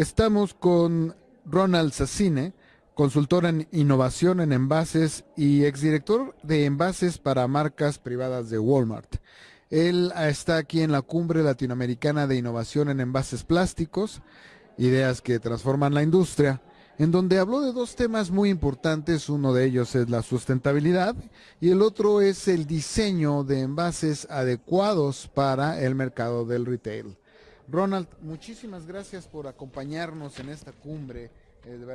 Estamos con Ronald Sassine, consultor en innovación en envases y exdirector de envases para marcas privadas de Walmart. Él está aquí en la cumbre latinoamericana de innovación en envases plásticos, ideas que transforman la industria, en donde habló de dos temas muy importantes. Uno de ellos es la sustentabilidad y el otro es el diseño de envases adecuados para el mercado del retail. Ronald, muchísimas gracias por acompañarnos en esta cumbre.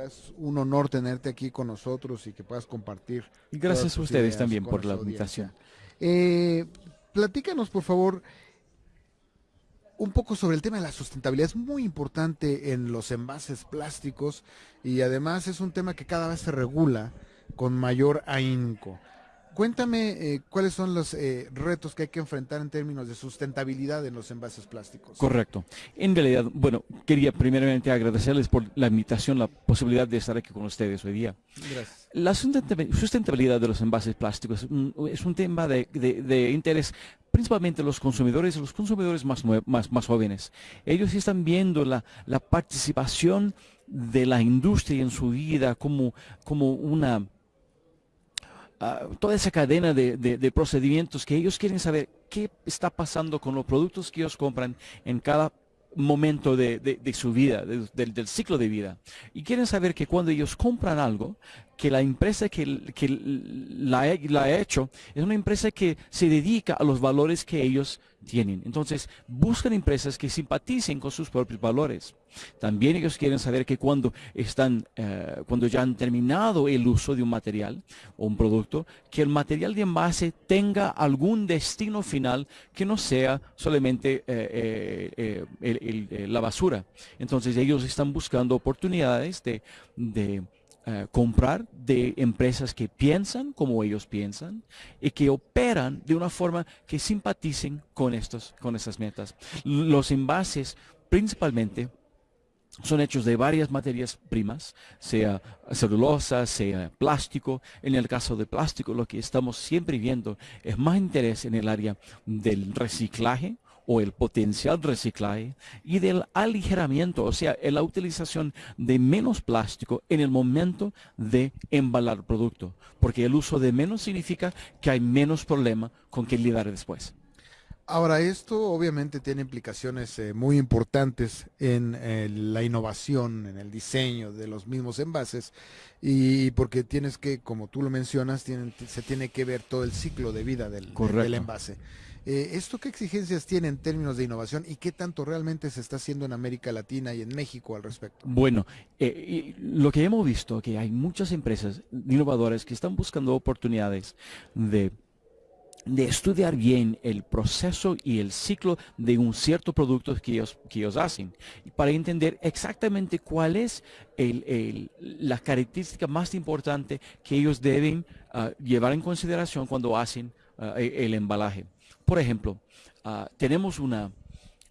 Es un honor tenerte aquí con nosotros y que puedas compartir. Y gracias a ustedes también por la invitación. Eh, platícanos, por favor, un poco sobre el tema de la sustentabilidad. Es muy importante en los envases plásticos y además es un tema que cada vez se regula con mayor ahínco. Cuéntame eh, cuáles son los eh, retos que hay que enfrentar en términos de sustentabilidad en los envases plásticos. Correcto. En realidad, bueno, quería primeramente agradecerles por la invitación, la posibilidad de estar aquí con ustedes hoy día. Gracias. La sustentabilidad de los envases plásticos es un tema de, interés principalmente los consumidores, los consumidores más, más, más jóvenes. Ellos están viendo la, la participación de la industria en su vida como, como una Ah, toda esa cadena de, procedimientos que ellos quieren saber qué está pasando con los productos que ellos compran en cada momento de, su vida, del, ciclo de vida. Y quieren saber que cuando ellos compran algo, que la empresa que, la, la, ha hecho es una empresa que se dedica a los valores que ellos tienen. Entonces, buscan empresas que simpaticen con sus propios valores. También ellos quieren saber que cuando están, eh, cuando ya han terminado el uso de un material o un producto, que el material de envase tenga algún destino final que no sea solamente eh, eh, la basura. Entonces ellos están buscando oportunidades de eh, comprar de empresas que piensan como ellos piensan y que operan de una forma que simpaticen con, estos, con esas metas. Los envases principalmente son hechos de varias materias primas, sea celulosa, sea plástico. En el caso de plástico, lo que estamos siempre viendo es más interés en el área del reciclaje, o el potencial reciclaje y del aligeramiento, o sea, la utilización de menos plástico en el momento de embalar el producto, porque el uso de menos significa que hay menos problema con que lidiar después. Ahora, esto obviamente tiene implicaciones eh, muy importantes en eh, la innovación, en el diseño de los mismos envases, y porque tienes que, como tú lo mencionas, se tiene que ver todo el ciclo de vida del, del envase. Eh, ¿Esto qué exigencias tiene en términos de innovación y qué tanto realmente se está haciendo en América Latina y en México al respecto? Bueno, eh, lo que hemos visto que hay muchas empresas innovadoras que están buscando oportunidades de estudiar bien el proceso y el ciclo de un cierto producto que ellos, que ellos hacen, para entender exactamente cuál es la característica más importante que ellos deben ah, llevar en consideración cuando hacen ah, e, el embalaje. Por ejemplo, ah, tenemos una,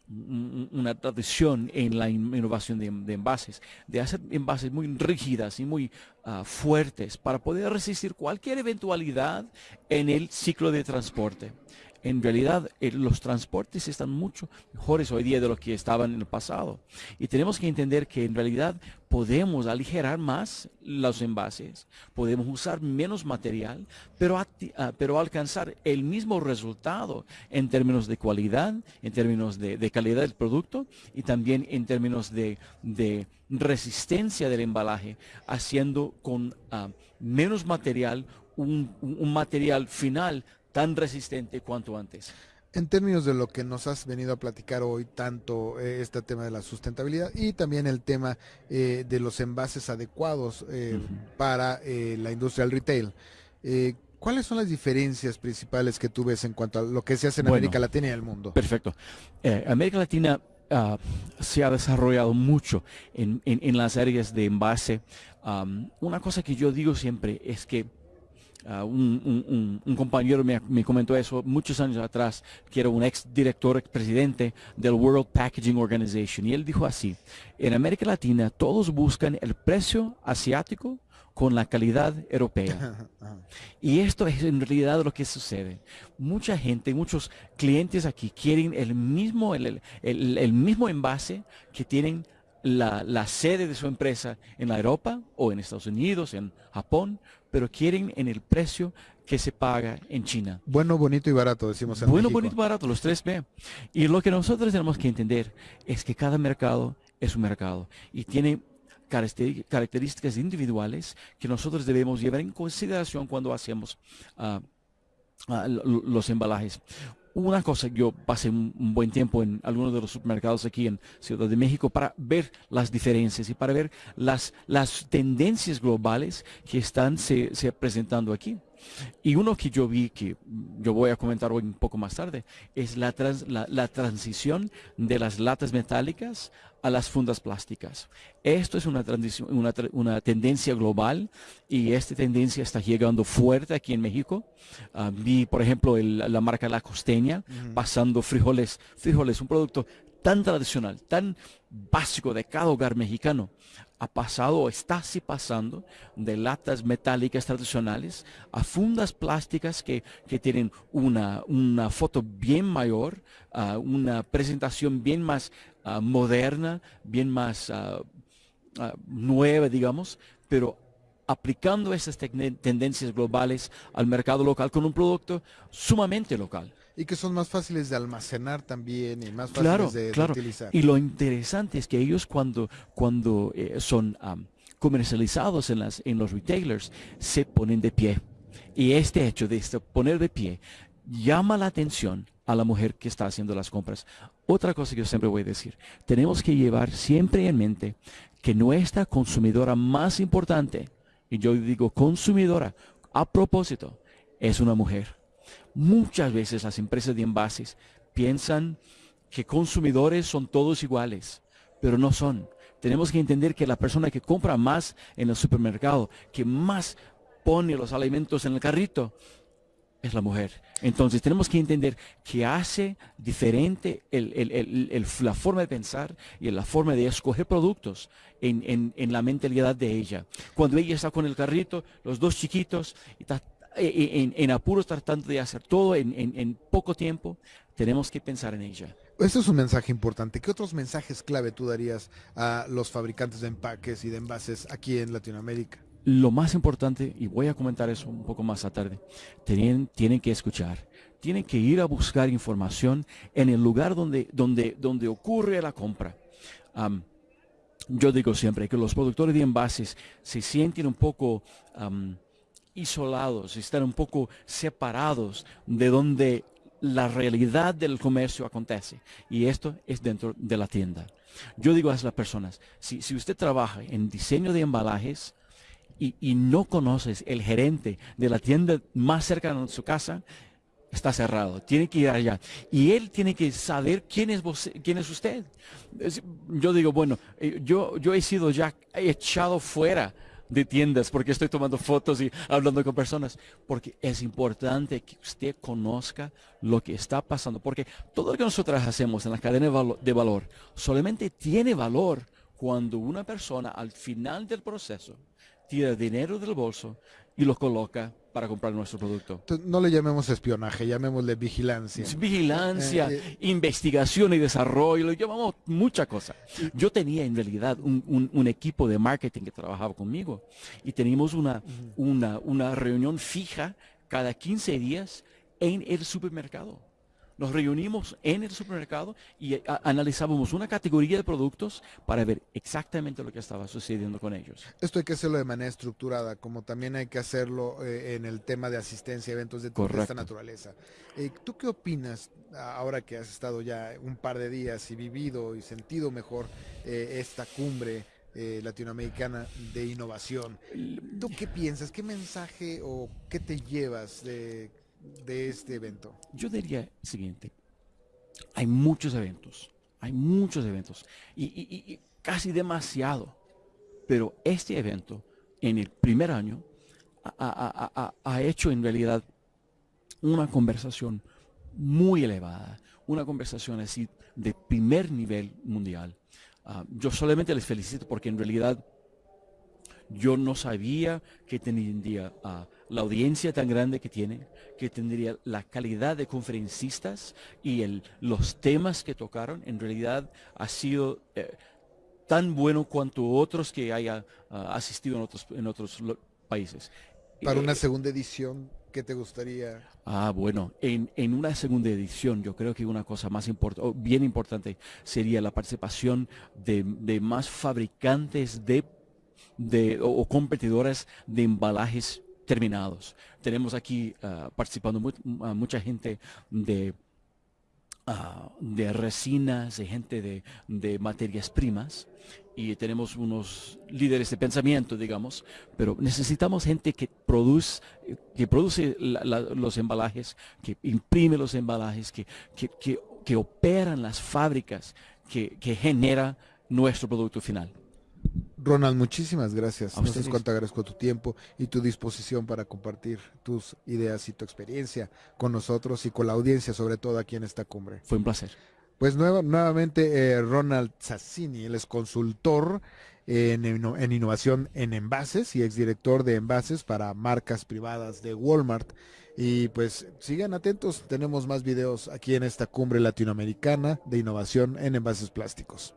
una tradición en la innovación de, envases, de hacer envases muy rígidas y muy ah, fuertes para poder resistir cualquier eventualidad en el ciclo de transporte en realidad eh, los transportes están mucho mejores hoy día de lo que estaban en el pasado. Y tenemos que entender que en realidad podemos aligerar más los envases, podemos usar menos material, pero, ah, pero alcanzar el mismo resultado en términos de cualidad, en términos de, calidad del producto y también en términos de, resistencia del embalaje, haciendo con ah, menos material un material final tan resistente cuanto antes. En términos de lo que nos has venido a platicar hoy, tanto eh, este tema de la sustentabilidad y también el tema eh, de los envases adecuados eh, para la industria del retail, ¿cuáles son las diferencias principales que tú ves en cuanto a lo que se hace en América Latina y el mundo? Perfecto. América Latina ah, se ha desarrollado mucho en, las áreas de envase. una cosa que yo digo siempre es que Ah, un, compañero me, comentó eso muchos años atrás, que era un ex director, ex presidente del World Packaging Organization. Y él dijo así, en América Latina todos buscan el precio asiático con la calidad europea. Y esto es en realidad lo que sucede. Mucha gente, muchos clientes aquí quieren el mismo, el, el mismo envase que tienen la, sede de su empresa en la Europa o en Estados Unidos, en Japón, pero quieren en el precio que se paga en China. Bueno, bonito y barato, decimos en Bueno, bonito y barato, los tres B. Y lo que nosotros tenemos que entender es que cada mercado es un mercado y tiene características individuales que nosotros debemos llevar en consideración cuando hacemos ah, ah, los embalajes una cosa, yo pasé un, buen tiempo en algunos de los supermercados aquí en Ciudad de México para ver las diferencias y para ver las, las tendencias globales que están se, presentando aquí. Y uno que yo vi, que yo voy a comentar hoy un poco más tarde, es la, la transición de las latas metálicas a las fundas plásticas. Esto es una, una, una, tendencia global y esta tendencia está llegando fuerte aquí en México. Ah, vi, por ejemplo, la marca La Costeña pasando frijoles, frijoles, un producto tan tradicional, tan básico de cada hogar mexicano, ha pasado o está así pasando de latas metálicas tradicionales a fundas plásticas que, tienen una, una, foto bien mayor, ah, una presentación bien más Ah, moderna, bien más ah, nueva, digamos, pero aplicando esas tendencias globales al mercado local con un producto sumamente local. Y que son más fáciles de almacenar también y más fáciles de, claro. utilizar. Y lo interesante es que ellos cuando, cuando eh, son comercializados en, las, en los retailers se ponen de pie. Y este hecho de poner de pie llama la atención a la mujer que está haciendo las compras. Otra cosa que yo siempre voy a decir, tenemos que llevar siempre en mente que nuestra consumidora más importante, y yo digo consumidora a propósito, es una mujer. Muchas veces las empresas de envases piensan que consumidores son todos iguales, pero no son. Tenemos que entender que la persona que compra más en el supermercado, que más pone los alimentos en el carrito, es la mujer. Entonces tenemos que entender que hace diferente la forma de pensar y la forma de escoger productos en, la mentalidad de ella. Cuando ella está con el carrito, los dos chiquitos, y está eh, eh, en, apuros tratando de hacer todo en, poco tiempo, tenemos que pensar en ella. Este es un mensaje importante. ¿Qué otros mensajes clave tú darías a los fabricantes de empaques y de envases aquí en Latinoamérica? lo más importante, y voy a comentar eso un poco más a tarde, tienen, tienen que escuchar, tienen que ir a buscar información en el lugar donde, donde, donde ocurre la compra. yo digo siempre que los productores de envases se sienten un poco isolados, están un poco separados de donde la realidad del comercio acontece. Y esto es dentro de la tienda. Yo digo a las personas, si, si usted trabaja en diseño de embalajes, y, no conoces el gerente de la tienda más cercana de su casa, está cerrado. Tiene que ir allá. Y él tiene que saber quién es, quién es usted. Yo digo, bueno, eh, yo, yo he sido ya echado fuera de tiendas porque estoy tomando fotos y hablando con personas. Porque es importante que usted conozca lo que está pasando. Porque todo lo que nosotros hacemos en la cadena de valor solamente tiene valor cuando una persona al final del proceso tira dinero del bolso y lo coloca para comprar nuestro producto. No le llamemos espionaje, llamémosle vigilancia. vigilancia, eh, eh, investigación y desarrollo, lo llamamos mucha cosa. Yo tenía en realidad un, equipo de marketing que trabajaba conmigo y teníamos una, una, una reunión fija cada 15 días en el supermercado nos reunimos en el supermercado y eh, analizábamos una categoría de productos para ver exactamente lo que estaba sucediendo con ellos. Esto hay que hacerlo de manera estructurada, como también hay que hacerlo eh, en el tema de asistencia a eventos de, esta naturaleza. Eh, ¿Tú qué opinas ahora que has estado ya un par de días y vivido y sentido mejor esta cumbre? latinoamericana de innovación. ¿Tú qué piensas? ¿Qué mensaje o qué te llevas de de este evento? Yo diría el siguiente. Hay muchos eventos, hay muchos eventos y, casi demasiado. Pero este evento, en el primer año, ha, hecho en realidad una conversación muy elevada, una conversación así de primer nivel mundial. Ah, yo solamente les felicito porque en realidad yo no sabía que tendría uh, la audiencia tan grande que tiene, que tendría la calidad de conferencistas y el, los temas que tocaron. En realidad ha sido, eh, tan bueno cuanto otros que haya ah, asistido en otros, en otros países. Para una segunda edición, ¿qué te gustaría? Ah, bueno, en, en una segunda edición yo creo que una cosa más importante, bien importante, sería la participación de, de más fabricantes de, de, o, competidores de embalajes terminados. Tenemos aquí uh, participando mucha gente de Ah, de resinas, de gente de, de, materias primas y tenemos unos líderes de pensamiento, digamos, pero necesitamos gente que produce, que produce los embalajes, que imprime los embalajes, que, que, que, que operan las fábricas, que, que genera nuestro producto final. Ronald, muchísimas gracias. No sé cuánto agradezco tu tiempo y tu disposición para compartir tus ideas y tu experiencia con nosotros y con la audiencia, sobre todo aquí en esta cumbre. Fue un placer. Pues nuevamente eh, Ronald Sassini, él es consultor en, en, innovación en envases y exdirector de envases para marcas privadas de Walmart. Y pues sigan atentos, tenemos más videos aquí en esta cumbre latinoamericana de innovación en envases plásticos.